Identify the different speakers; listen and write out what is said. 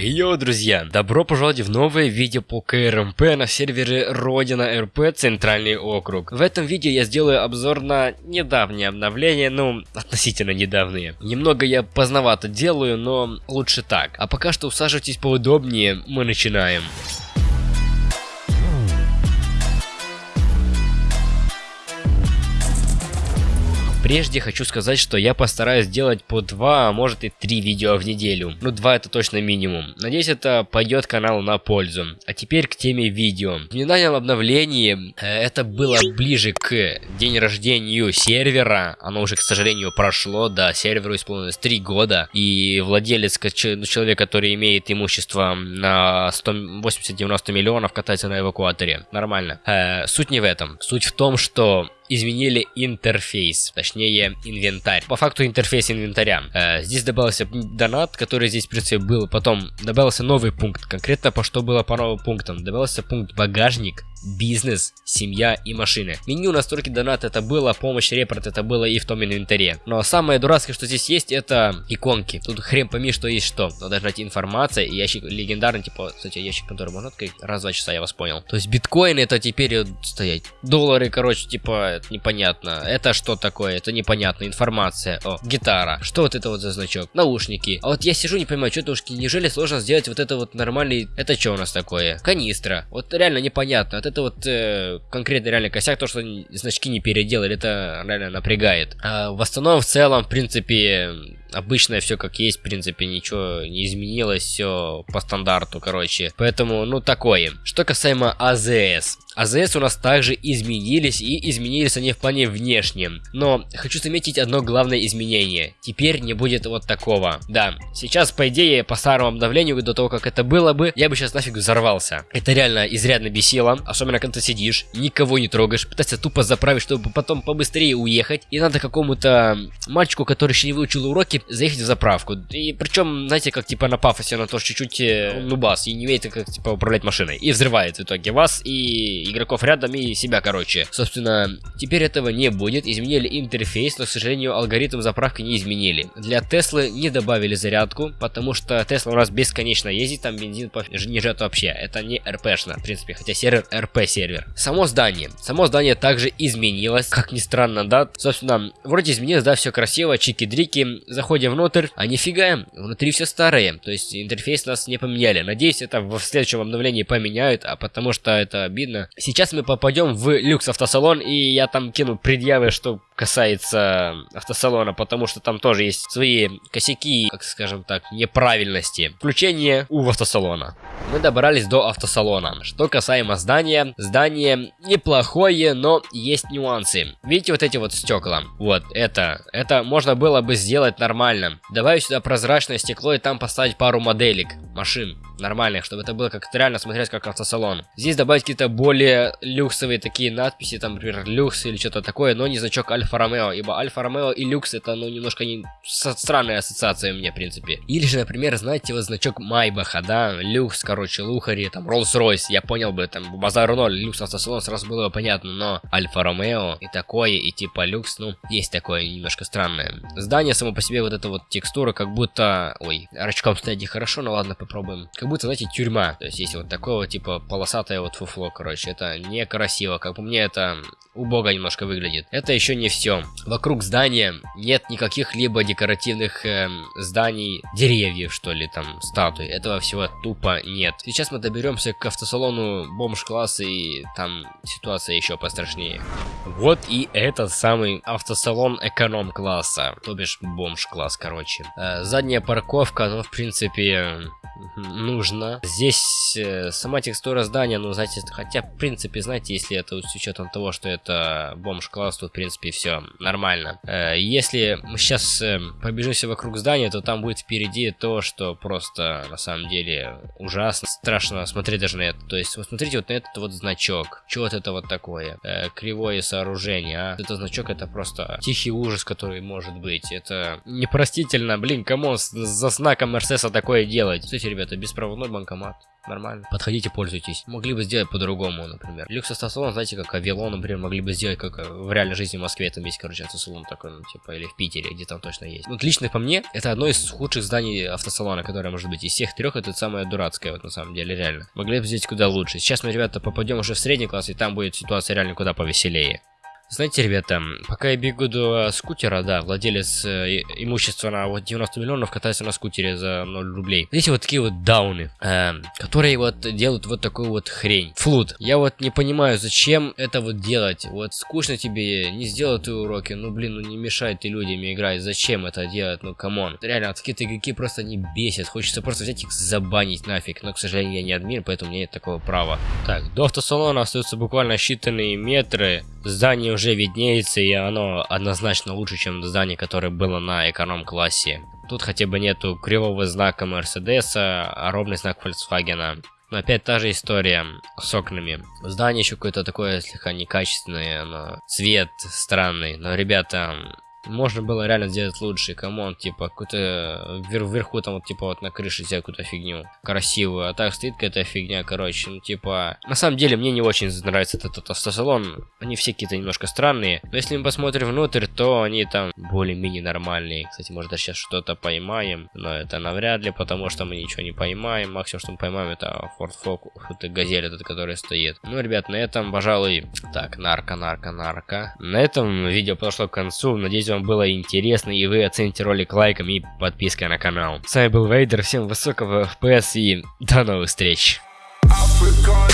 Speaker 1: Йоу, друзья! Добро пожаловать в новое видео по КРМП на сервере Родина РП Центральный округ. В этом видео я сделаю обзор на недавнее обновление, ну, относительно недавние. Немного я поздновато делаю, но лучше так. А пока что усаживайтесь поудобнее, мы начинаем. Прежде хочу сказать, что я постараюсь сделать по 2, а может и 3 видео в неделю. Ну 2 это точно минимум. Надеюсь это пойдет каналу на пользу. А теперь к теме видео. В недавнем обновлении э, это было ближе к день рождению сервера. Оно уже, к сожалению, прошло. Да, серверу исполнилось 3 года. И владелец, ну, человек, который имеет имущество на 180-90 миллионов, катается на эвакуаторе. Нормально. Э, суть не в этом. Суть в том, что изменили интерфейс, точнее инвентарь. По факту интерфейс инвентаря. Э, здесь добавился донат, который здесь в принципе был. Потом добавился новый пункт. Конкретно по что было по новым пунктам. Добавился пункт багажник, бизнес, семья и машины. Меню настройки донат это было, помощь репорт это было и в том инвентаре. Но самое дурацкое, что здесь есть, это иконки. Тут хрен пойми, что есть что. Надо ждать информация и ящик легендарный, типа, кстати, ящик, который можно открыть раз два часа, я вас понял. То есть биткоины это теперь стоять. Доллары, короче, типа, непонятно. Это что такое? Это непонятно. Информация. О, гитара. Что вот это вот за значок? Наушники. А вот я сижу, не понимаю, что наушники. Неужели сложно сделать вот это вот нормальный... Это что у нас такое? Канистра. Вот реально непонятно. Это вот э, конкретно реально косяк, то, что значки не переделали, это реально напрягает. А в основном, в целом, в принципе, обычное все как есть, в принципе, ничего не изменилось, все по стандарту, короче. Поэтому, ну, такое. Что касаемо АЗС. АЗС у нас также изменились, и изменились они в плане внешнем. Но хочу заметить одно главное изменение. Теперь не будет вот такого. Да, сейчас, по идее, по старому обновлению, до того, как это было бы, я бы сейчас нафиг взорвался. Это реально изрядно бесило, особенно когда ты сидишь, никого не трогаешь, пытаешься тупо заправить, чтобы потом побыстрее уехать. И надо какому-то мальчику, который еще не выучил уроки, заехать в заправку. И причем, знаете, как типа на пафосе, на то чуть-чуть э, нубас и не умеет как типа управлять машиной. И взрывает в итоге вас и игроков рядом и себя, короче. Собственно, теперь этого не будет. Изменили интерфейс, но, к сожалению, алгоритм заправки не изменили. Для Теслы не добавили зарядку, потому что Тесла у нас бесконечно ездит, там бензин не жрет вообще. Это не РПшно, в принципе, хотя сервер РП сервер. Само здание. Само здание также изменилось, как ни странно, да. Собственно, вроде изменилось, да, все красиво, чики-дрики. Заходим внутрь, а нифига, внутри все старое. То есть интерфейс нас не поменяли. Надеюсь, это в следующем обновлении поменяют, а потому что это обидно. Сейчас мы попадем в люкс автосалон, и я там кину предъявы, что касается автосалона, потому что там тоже есть свои косяки, как скажем так, неправильности. Включение у автосалона. Мы добрались до автосалона. Что касаемо здания, здание неплохое, но есть нюансы. Видите вот эти вот стекла? Вот, это, это можно было бы сделать нормально. Давай сюда прозрачное стекло и там поставить пару моделек машин нормальных, чтобы это было как-то реально смотреть как автосалон. Здесь добавить какие-то более люксовые такие надписи, там, например, люкс или что-то такое, но не значок Альфа Ромео, ибо Альфа Ромео и люкс это, ну, немножко не... странная ассоциация мне, в принципе. Или же, например, знаете, вот значок Майбаха, да, люкс, короче, Лухари, там, Роллс-Ройс, я понял бы, там, Базар 0, люкс автосалон, сразу было бы понятно, но Альфа Ромео и такое, и типа люкс, ну, есть такое немножко странное. Здание само по себе, вот эта вот текстура, как будто... Ой, рачком стоять хорошо, но ладно, попробуем. Как будто, знаете, тюрьма. То есть есть вот такое типа полосатое вот фуфло, короче. Это некрасиво. Как по мне, это убого немножко выглядит. Это еще не все. Вокруг здания нет никаких либо декоративных э, зданий, деревьев, что ли, там, статуй. Этого всего тупо нет. Сейчас мы доберемся к автосалону бомж-класса, и там ситуация еще пострашнее. Вот и этот самый автосалон эконом-класса, то бишь бомж-класс, короче. Э, задняя парковка, ну, в принципе, нужно. Здесь э, сама текстура здания, ну, знаете, хотя, в принципе, знаете, если это с учетом того, что это бомж-класс, то, в принципе, все нормально. Э, если мы сейчас э, побежимся вокруг здания, то там будет впереди то, что просто, на самом деле, ужасно, страшно смотреть даже на это. То есть, вот смотрите вот на этот вот значок. Что вот это вот такое? Кривое сооружение, а? Этот значок, это просто тихий ужас, который может быть. Это непростительно, блин, кому за знаком Мерседеса такое делать? Кстати, ребята, беспроводной банкомат. Нормально. Подходите, пользуйтесь. Могли бы сделать по-другому, например. Люкс автосалон, знаете, как Авилон, например, могли бы сделать, как э, в реальной жизни в Москве там есть, короче, автосалон такой, ну, типа, или в Питере, где там точно есть. Вот лично по мне, это одно из худших зданий автосалона, которое может быть. Из всех трех это самое дурацкое, вот на самом деле, реально. Могли бы сделать куда лучше. Сейчас мы, ребята, попадем уже в средний класс, и там будет ситуация реально куда повеселее. Знаете, ребята, пока я бегу до скутера, да, владелец э, имущества на вот 90 миллионов катается на скутере за 0 рублей. Видите, вот такие вот дауны, э, которые вот делают вот такую вот хрень. Флуд. Я вот не понимаю, зачем это вот делать. Вот скучно тебе, не сделал ты уроки, ну блин, ну не мешай ты людям играть. Зачем это делать, ну come on. Реально, какие-то игроки просто не бесят. Хочется просто взять их забанить нафиг. Но, к сожалению, я не админ, поэтому у меня нет такого права. Так, до автосалона остаются буквально считанные метры. Здание уже виднеется, и оно однозначно лучше, чем здание, которое было на эконом-классе. Тут хотя бы нету кривого знака Мерседеса, а ровный знак Volkswagen. Но опять та же история с окнами. Здание еще какое-то такое слегка некачественное, но цвет странный. Но, ребята, можно было реально сделать лучше, come on, типа, какую-то вверх, вверху там вот, типа, вот на крыше взять какую-то фигню красивую, а так стоит какая-то фигня, короче, ну, типа, на самом деле, мне не очень нравится этот автосалон, они все какие-то немножко странные, но если мы посмотрим внутрь, то они там более-менее нормальные, кстати, может, даже сейчас что-то поймаем, но это навряд ли, потому что мы ничего не поймаем, максимум, что мы поймаем, это Ford Focus, это газель этот, который стоит. Ну, ребят, на этом, пожалуй, так, нарко, нарко, нарко, на этом видео подошло к концу, надеюсь, вам было интересно и вы оцените ролик лайком и подпиской на канал. С вами был Вейдер, всем высокого FPS и до новых встреч. Africa.